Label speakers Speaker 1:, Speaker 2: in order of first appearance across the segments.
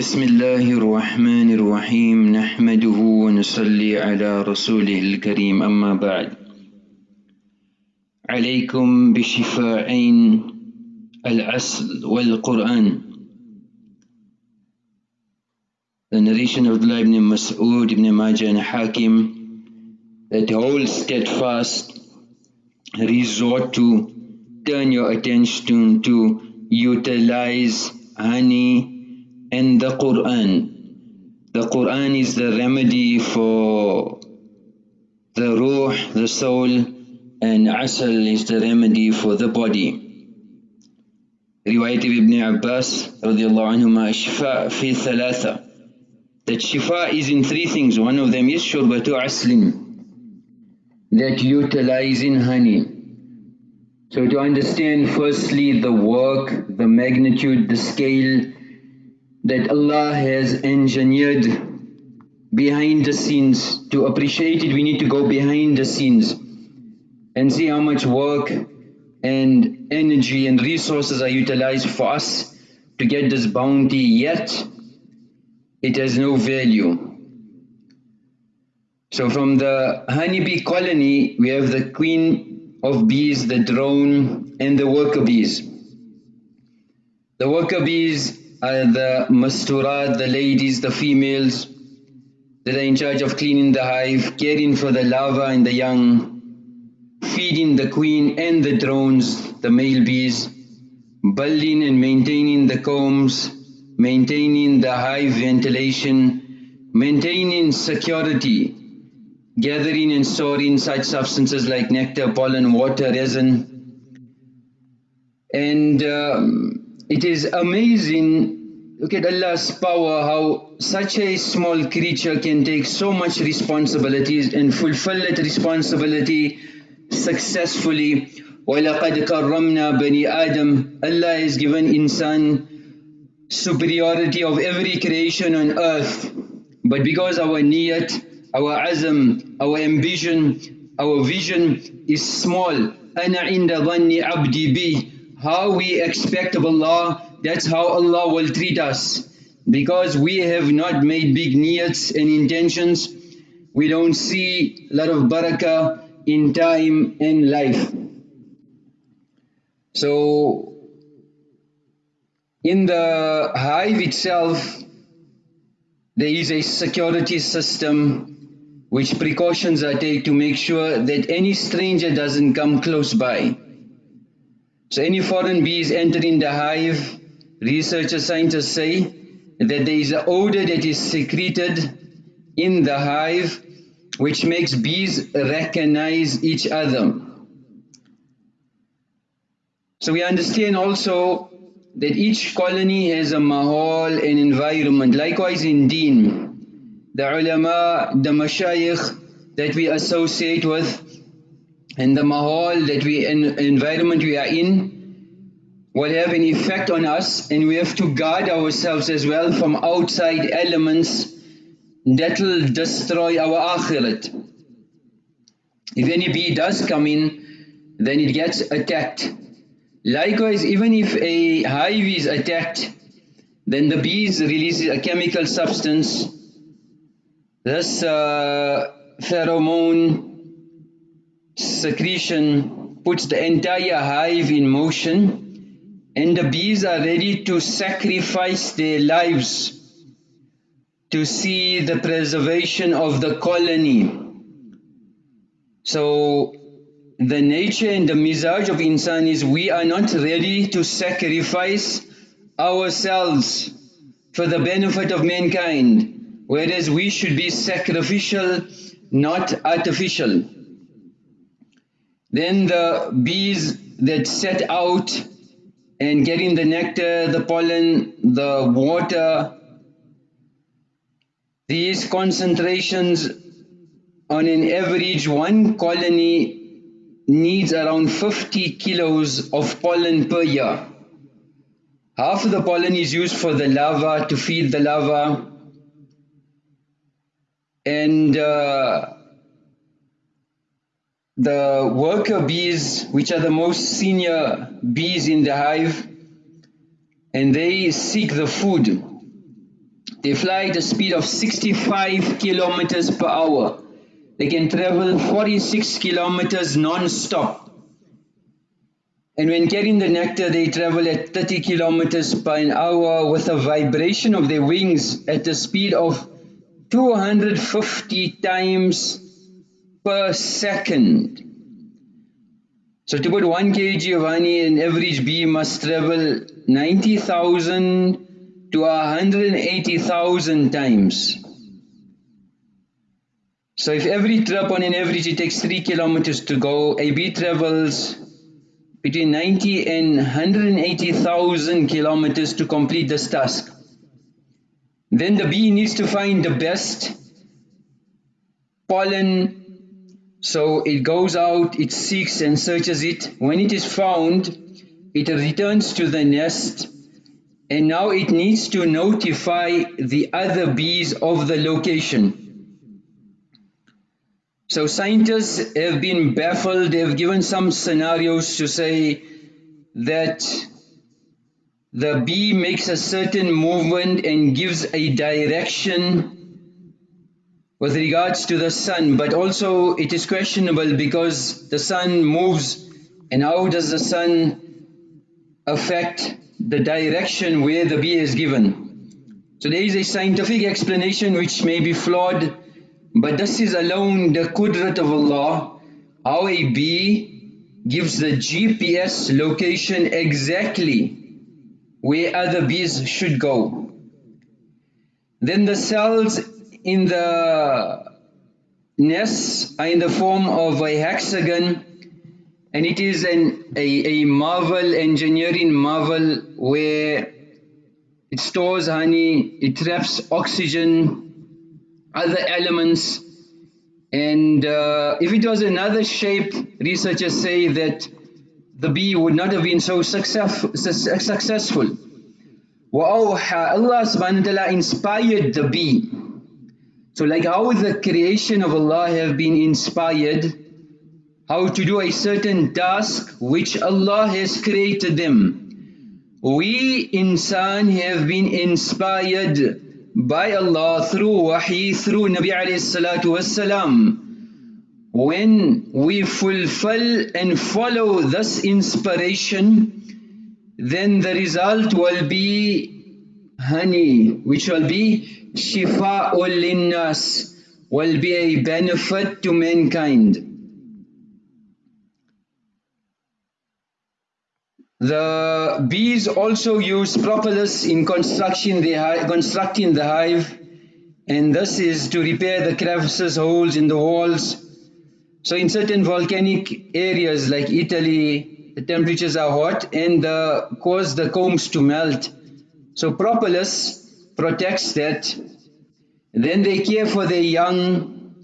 Speaker 1: بسم الله الرحمن الرحيم نحمده ونصلي على رسوله الكريم أما بعد عليكم بشفاعين العسل والقرآن The narration of Abdullah ibn Mas'ud ibn Majah and Hakim that hold steadfast resort to turn your attention to utilize honey and the Qur'an. The Qur'an is the remedy for the ruh, the soul, and asal is the remedy for the body. Riwayat Ibn Abbas radiallahu anhuma shifa fi thalatha. That shifa is in three things. One of them is shurbatu aslin. That utilizing honey. So to understand firstly the work, the magnitude, the scale, that Allah has engineered behind the scenes. To appreciate it we need to go behind the scenes and see how much work and energy and resources are utilized for us to get this bounty yet it has no value. So from the honeybee colony we have the queen of bees, the drone and the worker bees. The worker bees the masturat, the ladies, the females that are in charge of cleaning the hive, caring for the larva and the young, feeding the queen and the drones, the male bees, building and maintaining the combs, maintaining the hive ventilation, maintaining security, gathering and storing such substances like nectar, pollen, water, resin. And um, it is amazing, look at Allah's power, how such a small creature can take so much responsibilities and fulfill that responsibility successfully. وَلَقَدْ كَرَّمْنَا بَنِي Adam Allah has given insan superiority of every creation on earth. But because our niyat, our azam, our ambition, our vision is small, أَنَا عِنْدَ ظَنِّ عَبْدِي بِي how we expect of Allah, that's how Allah will treat us. Because we have not made big niyats and intentions, we don't see a lot of barakah in time and life. So, in the hive itself, there is a security system which precautions are taken to make sure that any stranger doesn't come close by. So any foreign bees entering the hive, researchers, scientists say that there is an odor that is secreted in the hive which makes bees recognize each other. So we understand also that each colony has a mahal, an environment. Likewise in deen, the ulama, the mashayikh that we associate with, and the mahal that we in environment we are in will have an effect on us and we have to guard ourselves as well from outside elements that will destroy our akhirat. If any bee does come in, then it gets attacked. Likewise, even if a hive is attacked, then the bees release a chemical substance. This uh, pheromone secretion puts the entire hive in motion and the bees are ready to sacrifice their lives to see the preservation of the colony. So the nature and the mizaj of insan is we are not ready to sacrifice ourselves for the benefit of mankind whereas we should be sacrificial not artificial. Then the bees that set out and getting the nectar, the pollen, the water, these concentrations on an average one colony needs around 50 kilos of pollen per year. Half of the pollen is used for the larva to feed the larva and uh, the worker bees, which are the most senior bees in the hive, and they seek the food. They fly at a speed of 65 kilometers per hour. They can travel 46 kilometers non-stop. And when getting the nectar, they travel at 30 kilometers per an hour with a vibration of their wings at a speed of 250 times per second. So to put 1 kg of honey, an average bee must travel 90,000 to 180,000 times. So if every trip on an average it takes 3 kilometers to go, a bee travels between 90 and 180,000 kilometers to complete this task. Then the bee needs to find the best pollen so it goes out, it seeks and searches it. When it is found, it returns to the nest and now it needs to notify the other bees of the location. So scientists have been baffled, they have given some scenarios to say that the bee makes a certain movement and gives a direction with regards to the sun but also it is questionable because the sun moves and how does the sun affect the direction where the bee is given. So there is a scientific explanation which may be flawed, but this is alone the qudrat of Allah, how a bee gives the GPS location exactly where other bees should go. Then the cells in the nests are in the form of a hexagon and it is an, a, a marvel, engineering marvel where it stores honey, it traps oxygen, other elements and uh, if it was another shape, researchers say that the bee would not have been so success, successful. Allah subhanahu wa ta'ala inspired the bee. So like how the creation of Allah have been inspired, how to do a certain task which Allah has created them. We insan have been inspired by Allah through wahi, through Nabi alayhi salatu wassalam. When we fulfill and follow this inspiration, then the result will be honey, which will be shifa'ul linnas, will be a benefit to mankind. The bees also use propolis in construction the constructing the hive and this is to repair the crevices, holes in the walls. So in certain volcanic areas like Italy, the temperatures are hot and uh, cause the combs to melt. So propolis protects that. Then they care for their young.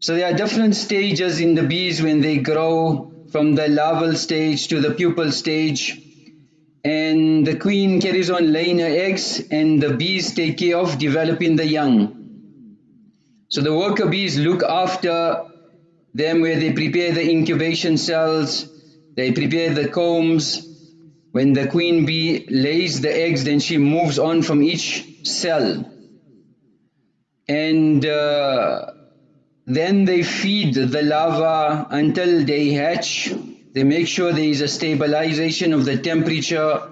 Speaker 1: So there are different stages in the bees when they grow from the larval stage to the pupal stage and the queen carries on laying her eggs and the bees take care of developing the young. So the worker bees look after them where they prepare the incubation cells, they prepare the combs. When the queen bee lays the eggs then she moves on from each cell. And uh, then they feed the larva until they hatch. They make sure there is a stabilization of the temperature.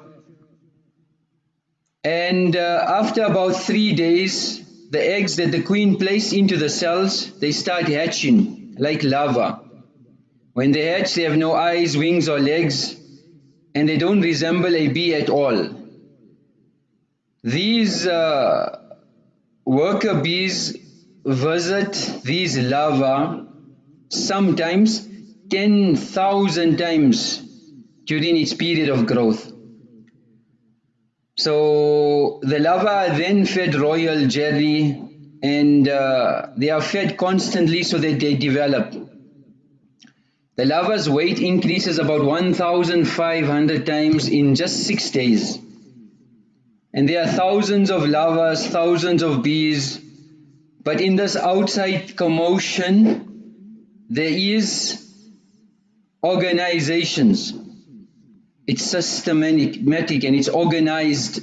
Speaker 1: And uh, after about three days, the eggs that the queen placed into the cells, they start hatching like larvae. When they hatch, they have no eyes, wings or legs, and they don't resemble a bee at all. These uh, worker bees visit these larvae sometimes 10,000 times during its period of growth. So the larvae then fed royal jelly and uh, they are fed constantly so that they develop. The larva's weight increases about 1,500 times in just 6 days. And there are thousands of larvae, thousands of bees but in this outside commotion, there is organizations. It's systematic and it's organized.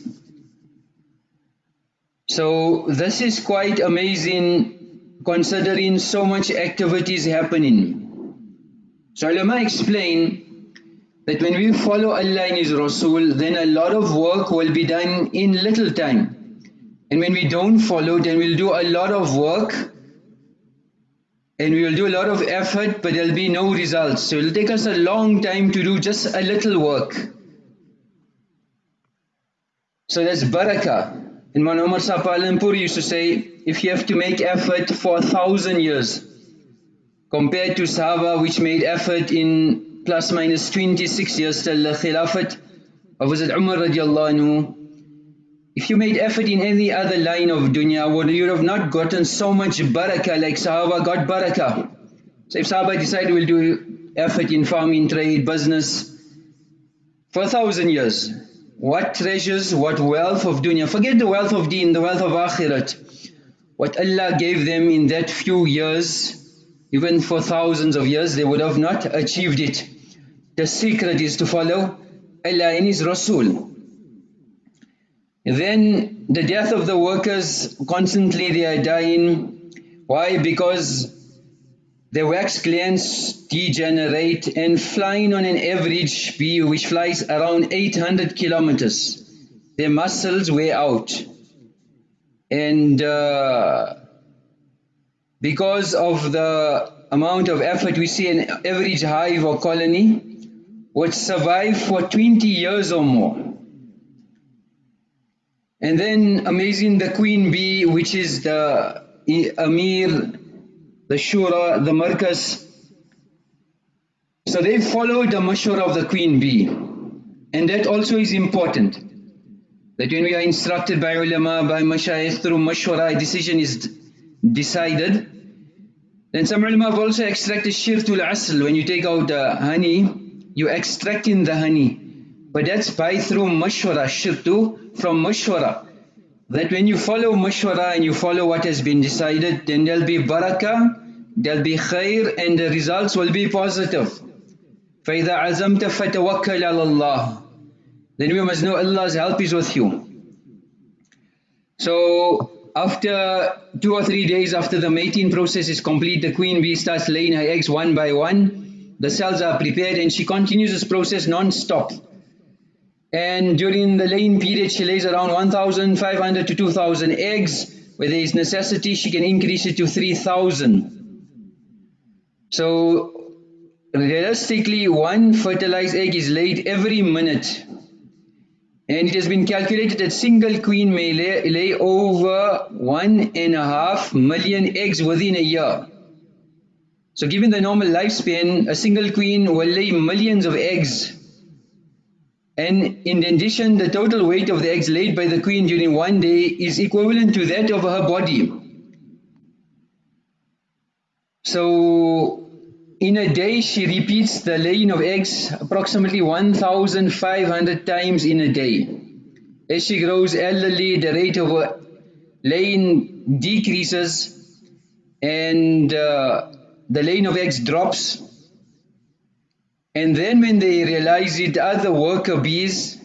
Speaker 1: So this is quite amazing considering so much activities happening. So ulama explain that when we follow Allah and His Rasul then a lot of work will be done in little time. And when we don't follow then we'll do a lot of work and we will do a lot of effort but there'll be no results. So it'll take us a long time to do just a little work. So that's barakah. And Umar Sahib used to say, if you have to make effort for a thousand years, compared to Sahaba which made effort in plus minus 26 years till the Khilafat of Hazrat Umar radiallahu anhu, if you made effort in any other line of dunya, would you have not gotten so much barakah like Sahaba got barakah. So if Sahaba decided we'll do effort in farming, trade, business, for a thousand years, what treasures, what wealth of dunya. Forget the wealth of deen, the wealth of akhirat. What Allah gave them in that few years, even for thousands of years, they would have not achieved it. The secret is to follow Allah and His Rasul. Then the death of the workers, constantly they are dying. Why? Because the wax glands degenerate and flying on an average bee which flies around 800 kilometers. Their muscles wear out. And uh, because of the amount of effort we see an average hive or colony would survive for 20 years or more. And then amazing the queen bee which is the Amir the Shura, the Markaz. So they followed the mashura of the queen bee. And that also is important. That when we are instructed by ulama, by mashayikh through mashura, decision is decided. Then some ulama have also extracted shirtul asl. When you take out the honey, you extract in the honey. But that's by through mashura, shirtu from mashura that when you follow mashwara and you follow what has been decided, then there'll be barakah, there'll be khair and the results will be positive. فَإِذَا عَزَمْتَ فَتَوَكَّلْ عَلَى اللَّهِ Then we must know Allah's help is with you. So after two or three days after the mating process is complete, the queen bee starts laying her eggs one by one. The cells are prepared and she continues this process non-stop. And during the laying period she lays around 1500 to 2000 eggs. Where there is necessity she can increase it to 3000 so realistically one fertilized egg is laid every minute and it has been calculated that a single queen may lay, lay over one and a half million eggs within a year so given the normal lifespan a single queen will lay millions of eggs and in addition, the total weight of the eggs laid by the queen during one day is equivalent to that of her body. So, in a day she repeats the laying of eggs approximately 1,500 times in a day. As she grows elderly, the rate of her laying decreases and uh, the laying of eggs drops and then when they realize it, other worker bees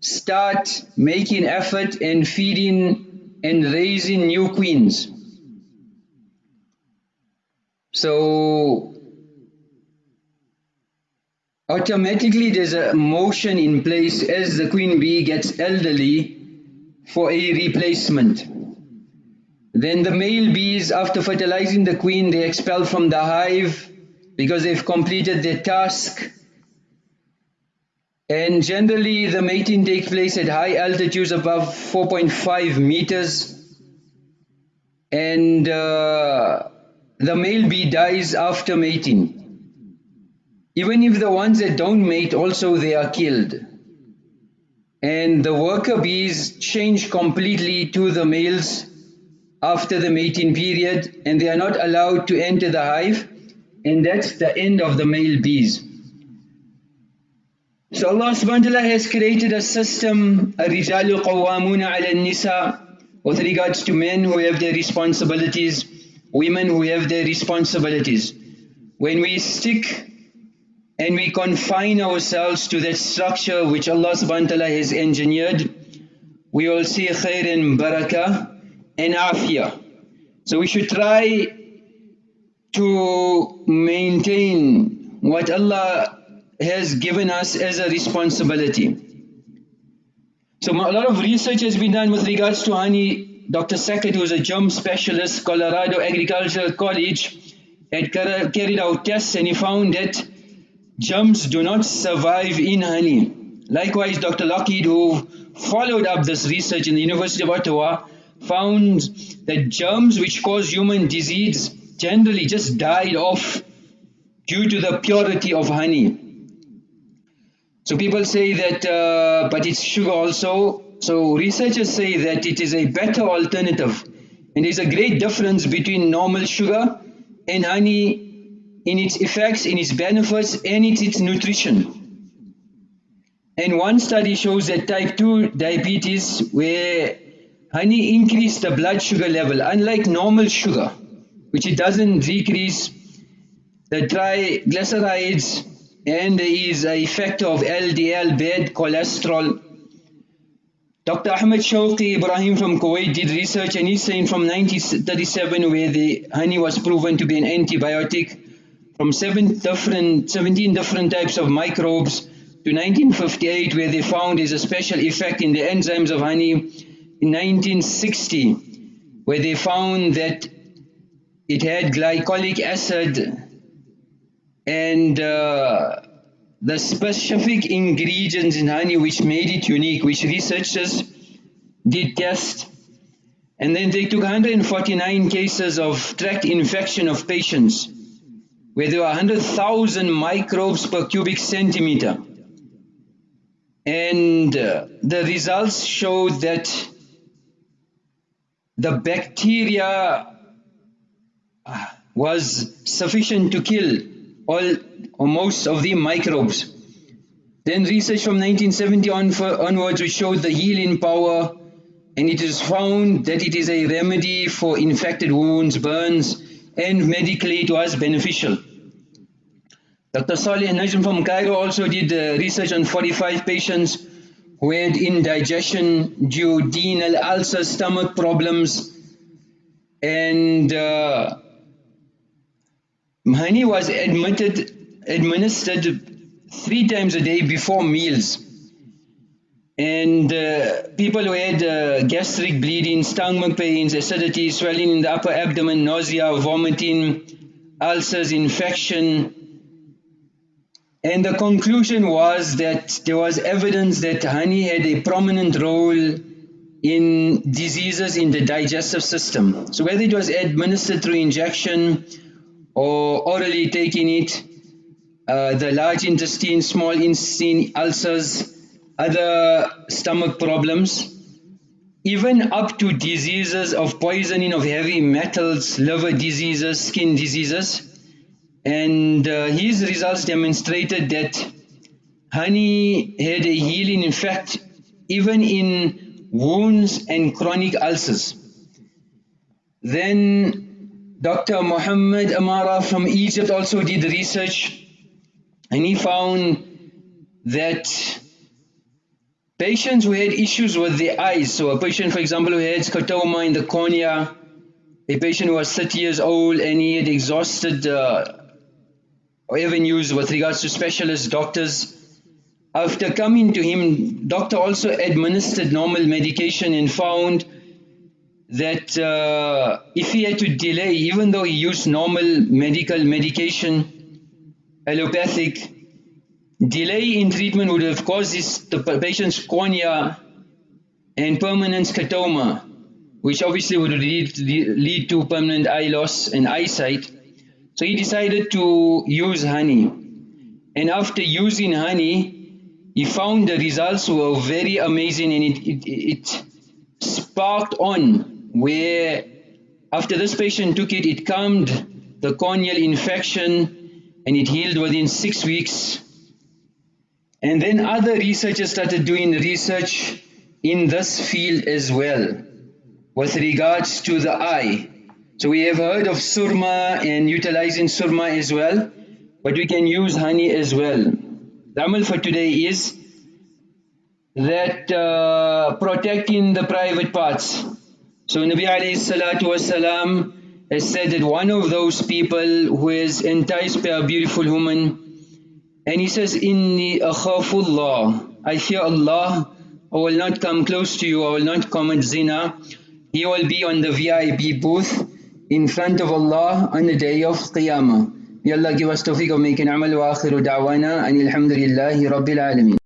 Speaker 1: start making effort and feeding and raising new queens. So automatically there's a motion in place as the queen bee gets elderly for a replacement. Then the male bees after fertilizing the queen they expel from the hive because they've completed their task. And generally the mating takes place at high altitudes above 4.5 meters and uh, the male bee dies after mating. Even if the ones that don't mate also they are killed. And the worker bees change completely to the males after the mating period and they are not allowed to enter the hive and that's the end of the male bees. So Allah subhanahu wa ta'ala has created a system, nisa with regards to men who have their responsibilities, women who have their responsibilities. When we stick and we confine ourselves to that structure which Allah subhanahu wa ta'ala has engineered, we will see khair and barakah and afiyah. So we should try to maintain what Allah has given us as a responsibility. So a lot of research has been done with regards to honey. Dr. Sackett, who is a germ specialist, Colorado Agricultural College, had carried out tests and he found that germs do not survive in honey. Likewise, Dr. Lochhead, who followed up this research in the University of Ottawa, found that germs which cause human disease generally just died off due to the purity of honey. So people say that, uh, but it's sugar also. So researchers say that it is a better alternative. And there's a great difference between normal sugar and honey in its effects, in its benefits, and in its nutrition. And one study shows that type 2 diabetes where honey increased the blood sugar level, unlike normal sugar, which it doesn't decrease the triglycerides and is a effect of LDL, bad cholesterol. Dr. Ahmed Shawqi Ibrahim from Kuwait did research and he's saying from 1937 where the honey was proven to be an antibiotic from seven different, 17 different types of microbes to 1958 where they found there's a special effect in the enzymes of honey. In 1960 where they found that it had glycolic acid and uh, the specific ingredients in honey which made it unique, which researchers did test. And then they took 149 cases of tract infection of patients where there were 100,000 microbes per cubic centimeter and uh, the results showed that the bacteria uh, was sufficient to kill all or most of the microbes. Then research from 1970 on onwards which showed the healing power and it is found that it is a remedy for infected wounds, burns and medically it was beneficial. Dr. Salih Najm from Cairo also did uh, research on 45 patients who had indigestion, duodenal ulcers, stomach problems, and uh, was admitted, administered three times a day before meals. And uh, people who had uh, gastric bleeding, stomach pains, acidity, swelling in the upper abdomen, nausea, vomiting, ulcers, infection, and the conclusion was that there was evidence that honey had a prominent role in diseases in the digestive system. So whether it was administered through injection or orally taking it, uh, the large intestine, small intestine ulcers, other stomach problems, even up to diseases of poisoning of heavy metals, liver diseases, skin diseases, and uh, his results demonstrated that honey had a healing effect even in wounds and chronic ulcers. Then Dr. Muhammad Amara from Egypt also did research and he found that patients who had issues with the eyes, so a patient for example who had scotoma in the cornea, a patient who was 30 years old and he had exhausted uh, avenues with regards to specialist doctors. After coming to him, doctor also administered normal medication and found that uh, if he had to delay, even though he used normal medical medication, allopathic, delay in treatment would have caused this, the patient's cornea and permanent scotoma, which obviously would lead, lead to permanent eye loss and eyesight. So he decided to use honey. And after using honey, he found the results were very amazing and it, it, it sparked on where after this patient took it, it calmed the corneal infection and it healed within six weeks. And then other researchers started doing research in this field as well with regards to the eye. So we have heard of surma and utilizing surma as well, but we can use honey as well. The amal for today is that uh, protecting the private parts. So Nabi alayhi salatu wasalam has said that one of those people who is enticed by a beautiful woman and he says, Inni akhafullah. I fear Allah. I will not come close to you. I will not commit zina. He will be on the VIP booth in front of Allah on the day of Qiyamah. May Allah give us tawfiq of making amal wa akhiru da'wana and alhamdulillahi rabbil alameen.